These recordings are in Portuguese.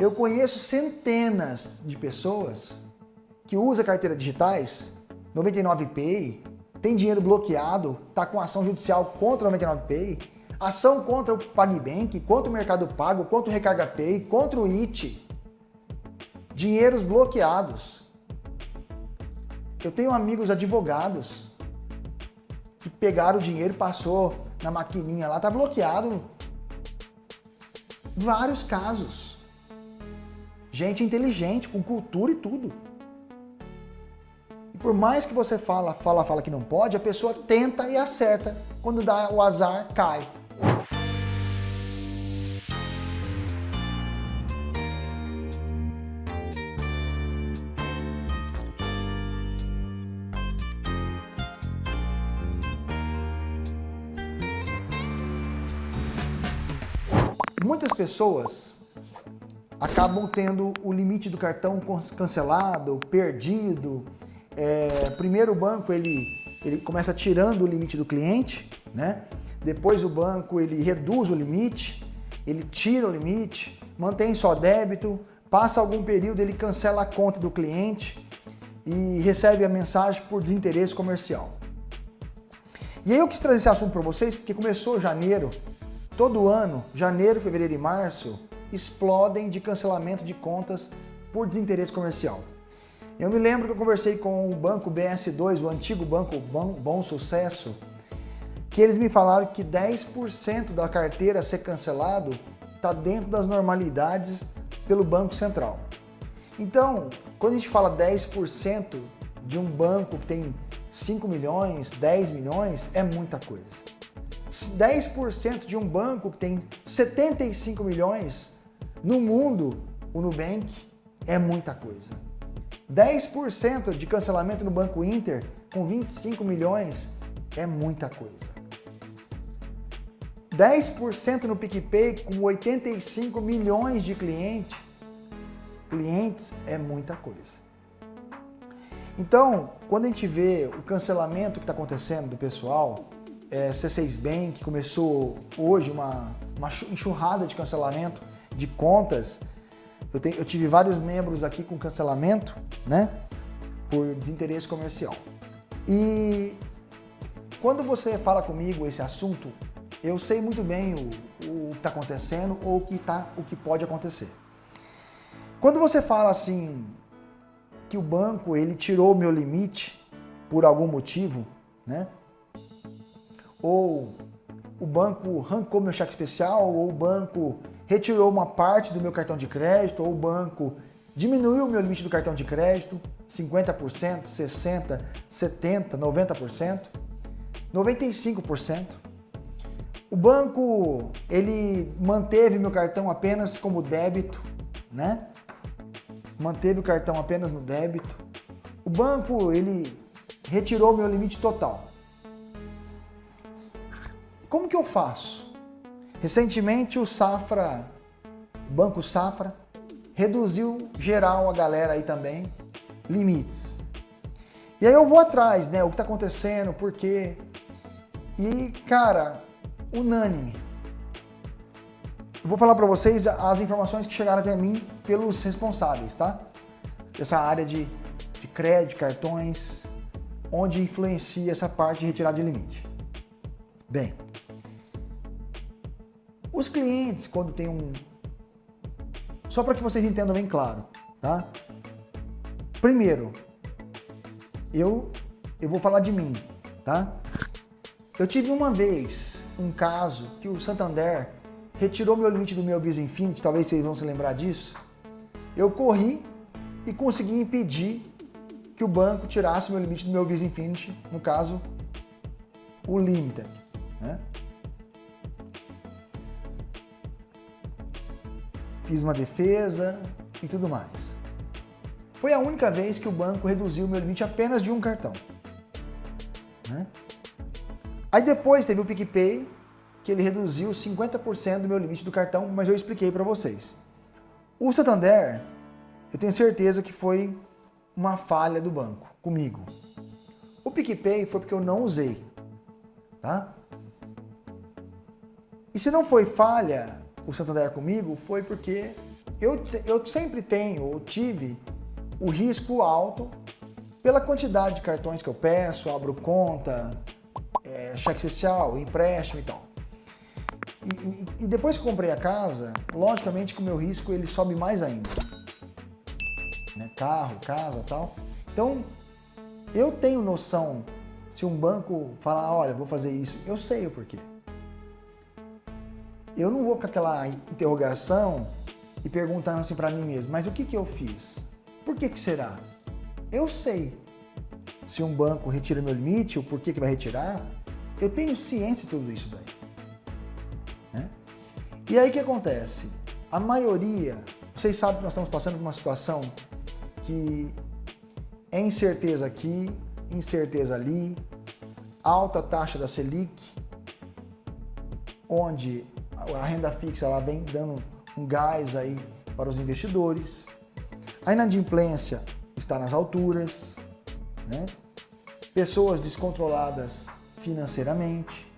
Eu conheço centenas de pessoas que usam carteiras digitais, 99Pay, tem dinheiro bloqueado, está com ação judicial contra o 99Pay, ação contra o PagBank, contra o Mercado Pago, contra o Recarga Pay, contra o IT. Dinheiros bloqueados. Eu tenho amigos advogados que pegaram o dinheiro passou na maquininha lá, tá bloqueado. Vários casos. Gente inteligente, com cultura e tudo. E por mais que você fala, fala, fala que não pode, a pessoa tenta e acerta. Quando dá o azar, cai. Muitas pessoas acabam tendo o limite do cartão cancelado, perdido. É, primeiro o banco ele, ele começa tirando o limite do cliente, né? depois o banco ele reduz o limite, ele tira o limite, mantém só débito, passa algum período ele cancela a conta do cliente e recebe a mensagem por desinteresse comercial. E aí eu quis trazer esse assunto para vocês porque começou janeiro Todo ano, janeiro, fevereiro e março, explodem de cancelamento de contas por desinteresse comercial. Eu me lembro que eu conversei com o banco BS2, o antigo banco Bom, Bom Sucesso, que eles me falaram que 10% da carteira a ser cancelado está dentro das normalidades pelo Banco Central. Então, quando a gente fala 10% de um banco que tem 5 milhões, 10 milhões, é muita coisa. 10% de um banco que tem 75 milhões no mundo, o Nubank, é muita coisa. 10% de cancelamento no Banco Inter com 25 milhões é muita coisa. 10% no PicPay com 85 milhões de clientes, clientes é muita coisa. Então, quando a gente vê o cancelamento que está acontecendo do pessoal, é, C6 Bank, começou hoje uma, uma enxurrada de cancelamento de contas. Eu, eu tive vários membros aqui com cancelamento, né? Por desinteresse comercial. E quando você fala comigo esse assunto, eu sei muito bem o, o que está acontecendo ou o que, tá, o que pode acontecer. Quando você fala assim, que o banco ele tirou o meu limite por algum motivo, né? ou o banco arrancou meu cheque especial, ou o banco retirou uma parte do meu cartão de crédito, ou o banco diminuiu o meu limite do cartão de crédito, 50%, 60%, 70%, 90%, 95%. O banco, ele manteve meu cartão apenas como débito, né? Manteve o cartão apenas no débito. O banco, ele retirou meu limite total. Como que eu faço? Recentemente o Safra, o Banco Safra, reduziu geral a galera aí também, limites. E aí eu vou atrás, né, o que está acontecendo, por quê. E, cara, unânime. Eu vou falar para vocês as informações que chegaram até mim pelos responsáveis, tá? Essa área de, de crédito, cartões, onde influencia essa parte de retirada de limite. Bem, os clientes, quando tem um... Só para que vocês entendam bem claro, tá? Primeiro, eu, eu vou falar de mim, tá? Eu tive uma vez um caso que o Santander retirou meu limite do meu Visa Infinity, talvez vocês vão se lembrar disso. Eu corri e consegui impedir que o banco tirasse meu limite do meu Visa Infinity, no caso, o Limited. Né? Fiz uma defesa e tudo mais. Foi a única vez que o banco reduziu meu limite apenas de um cartão. Né? Aí depois teve o PicPay, que ele reduziu 50% do meu limite do cartão, mas eu expliquei para vocês. O Santander, eu tenho certeza que foi uma falha do banco, comigo. O PicPay foi porque eu não usei, tá? E se não foi falha o Santander comigo foi porque eu, eu sempre tenho, ou tive, o risco alto pela quantidade de cartões que eu peço, abro conta, é, cheque social, empréstimo e tal. E, e, e, depois que comprei a casa, logicamente que o meu risco ele sobe mais ainda. Né? Carro, casa tal. Então, eu tenho noção, se um banco falar, olha, vou fazer isso, eu sei o porquê. Eu não vou com aquela interrogação e perguntando assim para mim mesmo, mas o que, que eu fiz? Por que, que será? Eu sei se um banco retira meu limite, ou por que, que vai retirar, eu tenho ciência de tudo isso daí. Né? E aí o que acontece? A maioria, vocês sabem que nós estamos passando por uma situação que é incerteza aqui, incerteza ali, alta taxa da Selic, onde a renda fixa ela vem dando um gás aí para os investidores. A inadimplência está nas alturas, né? pessoas descontroladas financeiramente,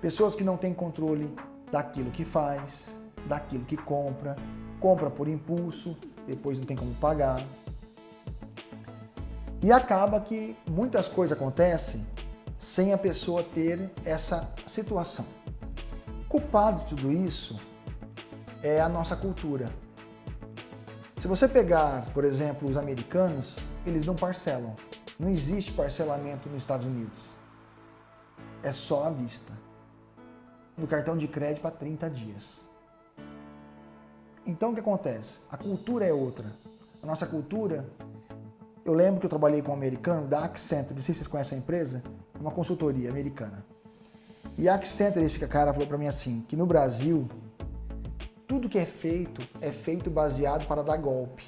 pessoas que não têm controle daquilo que faz, daquilo que compra, compra por impulso, depois não tem como pagar. E acaba que muitas coisas acontecem sem a pessoa ter essa situação. Culpado de tudo isso é a nossa cultura. Se você pegar, por exemplo, os americanos, eles não parcelam. Não existe parcelamento nos Estados Unidos. É só à vista. No cartão de crédito para 30 dias. Então o que acontece? A cultura é outra. A nossa cultura, eu lembro que eu trabalhei com um americano da Accenture, não sei se vocês conhecem a empresa, é uma consultoria americana. E a Accenture, esse cara falou para mim assim, que no Brasil, tudo que é feito, é feito baseado para dar golpe.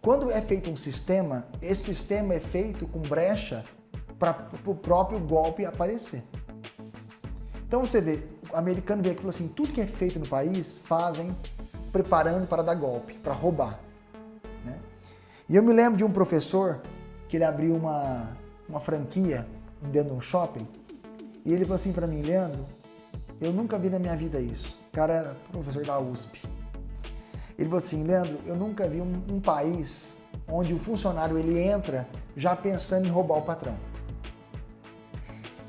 Quando é feito um sistema, esse sistema é feito com brecha para o próprio golpe aparecer. Então você vê, o americano vê aqui e falou assim, tudo que é feito no país fazem preparando para dar golpe, para roubar. Né? E eu me lembro de um professor que ele abriu uma, uma franquia dentro de um shopping e ele falou assim para mim, Leandro, eu nunca vi na minha vida isso. O cara era professor da USP. Ele falou assim, Leandro, eu nunca vi um, um país onde o funcionário ele entra já pensando em roubar o patrão.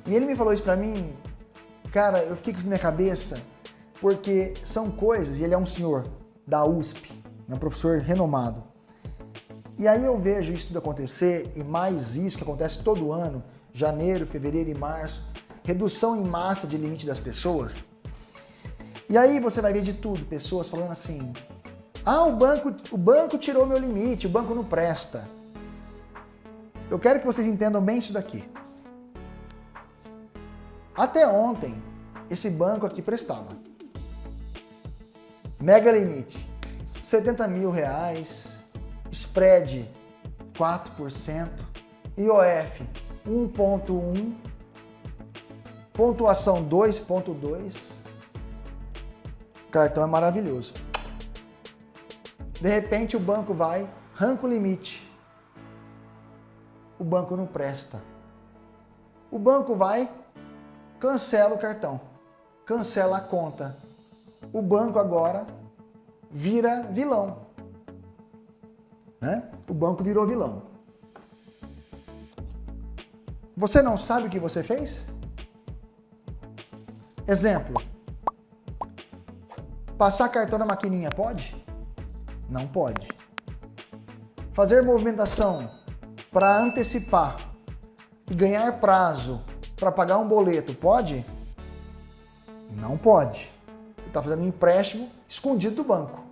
E ele me falou isso pra mim, cara, eu fiquei com isso na minha cabeça, porque são coisas, e ele é um senhor da USP, é um professor renomado. E aí eu vejo isso tudo acontecer, e mais isso que acontece todo ano, janeiro, fevereiro e março, redução em massa de limite das pessoas. E aí você vai ver de tudo, pessoas falando assim, ah, o banco, o banco tirou meu limite, o banco não presta. Eu quero que vocês entendam bem isso daqui. Até ontem, esse banco aqui prestava. Mega limite, 70 mil reais, spread 4%, IOF 1.1, pontuação 2.2, cartão é maravilhoso. De repente o banco vai, arranca o limite. O banco não presta. O banco vai, cancela o cartão, cancela a conta. O banco agora vira vilão. Né? O banco virou vilão. Você não sabe o que você fez? Exemplo. Passar cartão na maquininha pode? Não pode. Fazer movimentação para antecipar e ganhar prazo para pagar um boleto, pode? Não pode. Você está fazendo um empréstimo escondido do banco.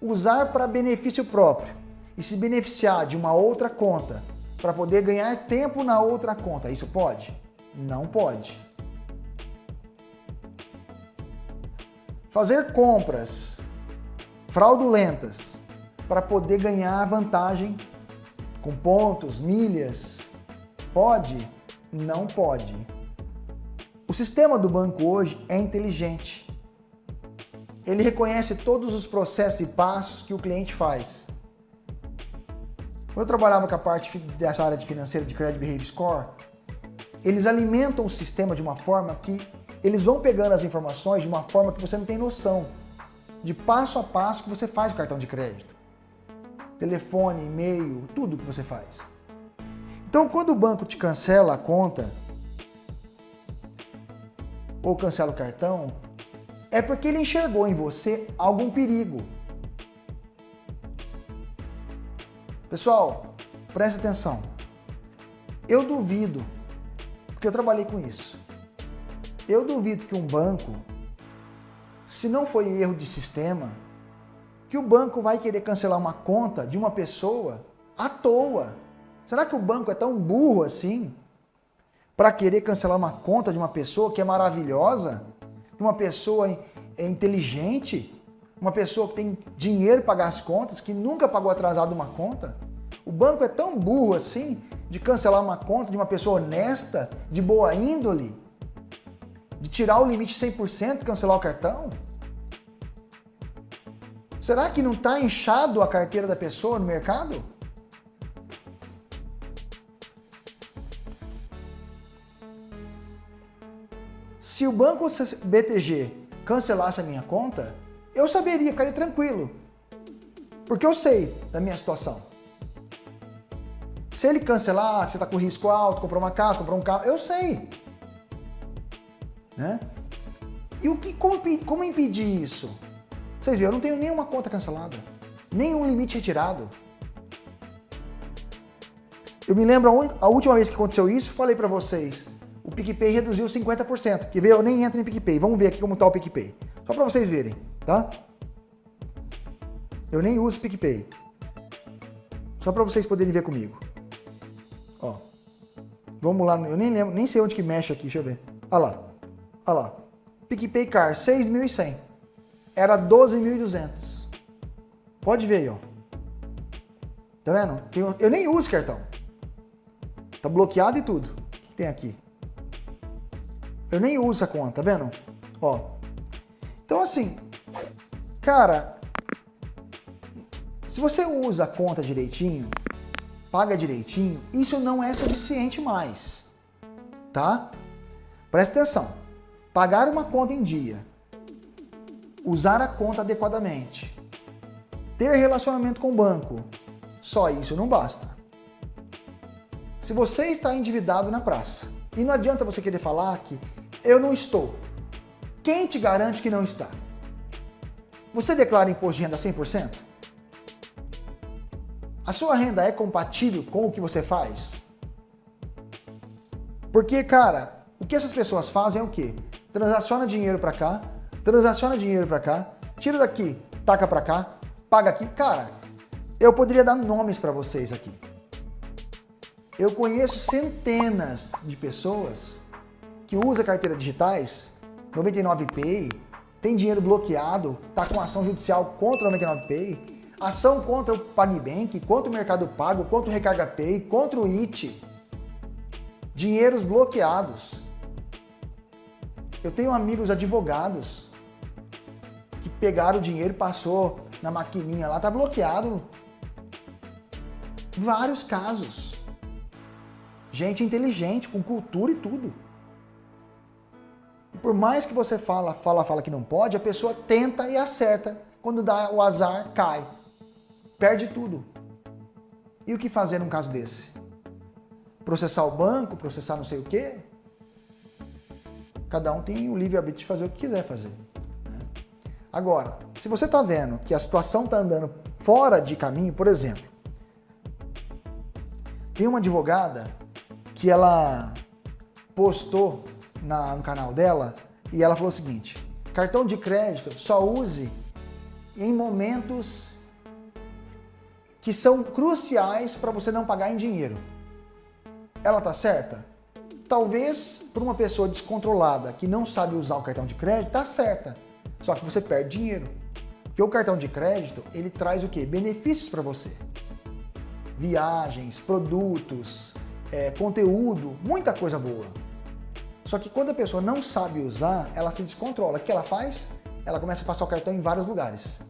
Usar para benefício próprio e se beneficiar de uma outra conta para poder ganhar tempo na outra conta, isso pode? Não pode. Fazer compras fraudulentas para poder ganhar vantagem com pontos, milhas. Pode? Não pode. O sistema do banco hoje é inteligente. Ele reconhece todos os processos e passos que o cliente faz. Quando eu trabalhava com a parte dessa área de financeira de Credit Behavior Score, eles alimentam o sistema de uma forma que eles vão pegando as informações de uma forma que você não tem noção. de passo a passo que você faz o cartão de crédito. Telefone, e-mail, tudo que você faz. Então, quando o banco te cancela a conta, ou cancela o cartão, é porque ele enxergou em você algum perigo. Pessoal, preste atenção. Eu duvido, porque eu trabalhei com isso. Eu duvido que um banco, se não foi erro de sistema, que o banco vai querer cancelar uma conta de uma pessoa à toa. Será que o banco é tão burro assim para querer cancelar uma conta de uma pessoa que é maravilhosa, de uma pessoa é inteligente, uma pessoa que tem dinheiro para pagar as contas, que nunca pagou atrasado uma conta? O banco é tão burro assim de cancelar uma conta de uma pessoa honesta, de boa índole, de tirar o limite 100% e cancelar o cartão? Será que não está inchado a carteira da pessoa no mercado? Se o banco BTG cancelasse a minha conta, eu saberia, ficaria tranquilo. Porque eu sei da minha situação. Se ele cancelar, você está com risco alto, comprou uma casa, comprou um carro, eu sei. Né? E o que, como, como impedir isso? Vocês viram, eu não tenho nenhuma conta cancelada, nenhum limite retirado. Eu me lembro a última vez que aconteceu isso, falei para vocês, o PicPay reduziu 50%. Quer ver? Eu nem entro em PicPay. Vamos ver aqui como está o PicPay. Só para vocês verem, tá? Eu nem uso PicPay. Só para vocês poderem ver comigo. Ó. Vamos lá. Eu nem lembro, nem sei onde que mexe aqui. Deixa eu ver. Olha lá. Olha lá. PicPay Car, 6.100. Era 12.200. Pode ver aí, ó. Tá vendo? Eu nem uso cartão. Tá bloqueado e tudo. O que tem aqui? Eu nem uso a conta, tá vendo? Ó. Então assim, cara, se você usa a conta direitinho, paga direitinho, isso não é suficiente mais, tá? Presta atenção. Pagar uma conta em dia, usar a conta adequadamente, ter relacionamento com o banco, só isso não basta. Se você está endividado na praça, e não adianta você querer falar que eu não estou. Quem te garante que não está? Você declara imposto de renda 100%? A sua renda é compatível com o que você faz? Porque, cara, o que essas pessoas fazem é o quê? Transaciona dinheiro para cá, transaciona dinheiro para cá, tira daqui, taca para cá, paga aqui. Cara, eu poderia dar nomes para vocês aqui. Eu conheço centenas de pessoas que usa carteira digitais, 99Pay, tem dinheiro bloqueado, está com ação judicial contra o 99Pay, ação contra o PagBank, contra o Mercado Pago, contra o Recarga Pay, contra o IT. Dinheiros bloqueados. Eu tenho amigos advogados que pegaram o dinheiro e passou na maquininha lá, tá bloqueado. Vários casos. Gente inteligente, com cultura e tudo. Por mais que você fala, fala, fala que não pode, a pessoa tenta e acerta. Quando dá o azar, cai. Perde tudo. E o que fazer num caso desse? Processar o banco, processar não sei o quê? Cada um tem o livre-arbítrio de fazer o que quiser fazer. Né? Agora, se você está vendo que a situação está andando fora de caminho, por exemplo, tem uma advogada que ela postou na, no canal dela e ela falou o seguinte, cartão de crédito só use em momentos que são cruciais para você não pagar em dinheiro. Ela tá certa? Talvez para uma pessoa descontrolada que não sabe usar o cartão de crédito, tá certa. Só que você perde dinheiro. Porque o cartão de crédito, ele traz o quê? Benefícios para você. Viagens, produtos, é, conteúdo, muita coisa boa. Só que quando a pessoa não sabe usar, ela se descontrola. O que ela faz? Ela começa a passar o cartão em vários lugares.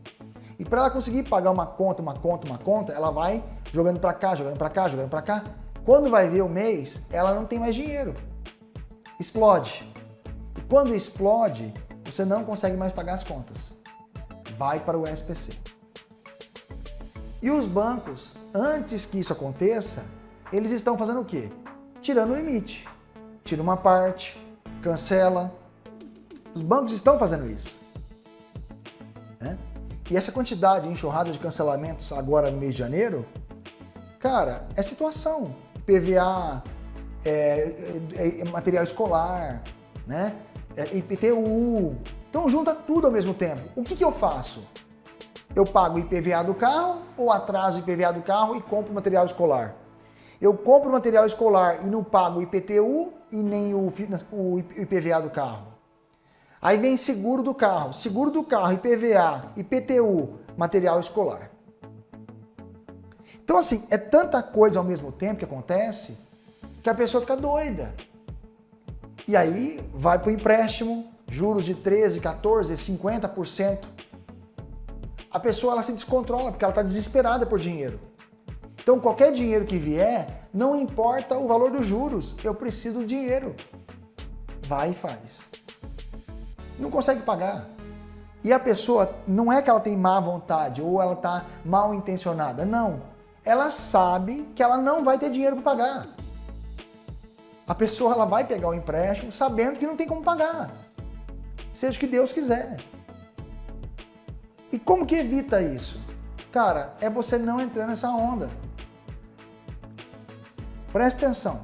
E para ela conseguir pagar uma conta, uma conta, uma conta, ela vai jogando para cá, jogando para cá, jogando para cá. Quando vai ver o mês, ela não tem mais dinheiro. Explode. E quando explode, você não consegue mais pagar as contas. vai para o SPC. E os bancos, antes que isso aconteça, eles estão fazendo o quê? Tirando o limite. Tira uma parte, cancela. Os bancos estão fazendo isso. Né? E essa quantidade, enxurrada de cancelamentos agora no mês de janeiro, cara, é situação. PVA, é, é, é material escolar, né? É, IPTU. Então junta tudo ao mesmo tempo. O que, que eu faço? Eu pago o IPVA do carro ou atraso o IPVA do carro e compro material escolar? Eu compro material escolar e não pago o IPTU e nem o, o IPVA do carro. Aí vem seguro do carro. Seguro do carro, IPVA, IPTU, material escolar. Então assim, é tanta coisa ao mesmo tempo que acontece que a pessoa fica doida. E aí vai para o empréstimo, juros de 13, 14, 50%. A pessoa ela se descontrola porque ela está desesperada por dinheiro. Então qualquer dinheiro que vier, não importa o valor dos juros, eu preciso do dinheiro. Vai e faz. Não consegue pagar. E a pessoa, não é que ela tem má vontade ou ela está mal intencionada, não. Ela sabe que ela não vai ter dinheiro para pagar. A pessoa ela vai pegar o empréstimo sabendo que não tem como pagar. Seja o que Deus quiser. E como que evita isso? Cara, é você não entrar nessa onda. Presta atenção.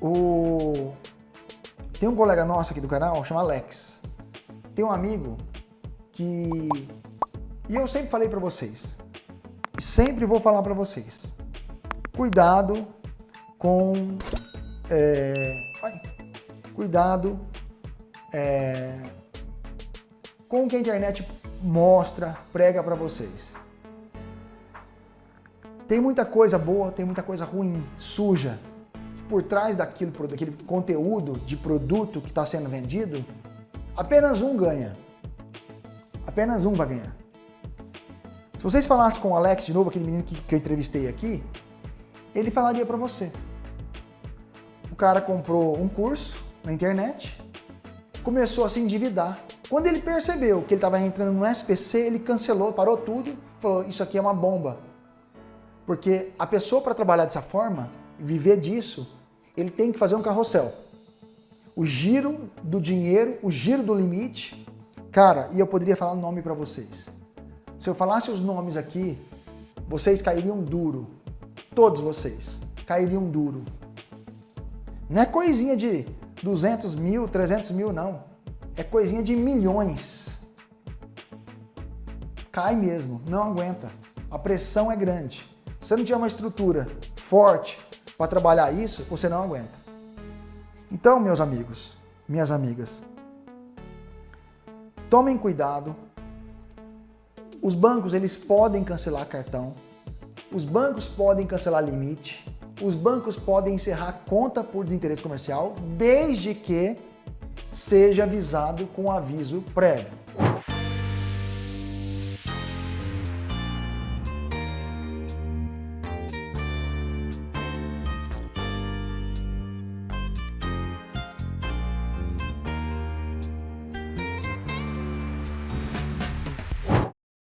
O... Tem um colega nosso aqui do canal, chama Alex. Tem um amigo que... E eu sempre falei para vocês. Sempre vou falar para vocês. Cuidado com é, cuidado é, com o que a internet mostra, prega para vocês. Tem muita coisa boa, tem muita coisa ruim, suja. Por trás daquilo, daquele conteúdo de produto que está sendo vendido, apenas um ganha. Apenas um vai ganhar. Se vocês falassem com o Alex de novo, aquele menino que, que eu entrevistei aqui, ele falaria para você cara comprou um curso na internet, começou a se endividar. Quando ele percebeu que ele estava entrando no SPC, ele cancelou, parou tudo, falou, isso aqui é uma bomba. Porque a pessoa para trabalhar dessa forma, viver disso, ele tem que fazer um carrossel. O giro do dinheiro, o giro do limite, cara, e eu poderia falar o nome para vocês. Se eu falasse os nomes aqui, vocês cairiam duro. Todos vocês cairiam duro. Não é coisinha de 200 mil, 300 mil, não. É coisinha de milhões. Cai mesmo, não aguenta. A pressão é grande. Se você não tiver uma estrutura forte para trabalhar isso, você não aguenta. Então, meus amigos, minhas amigas, tomem cuidado. Os bancos, eles podem cancelar cartão. Os bancos podem cancelar limite os bancos podem encerrar conta por desinteresse comercial desde que seja avisado com aviso prévio.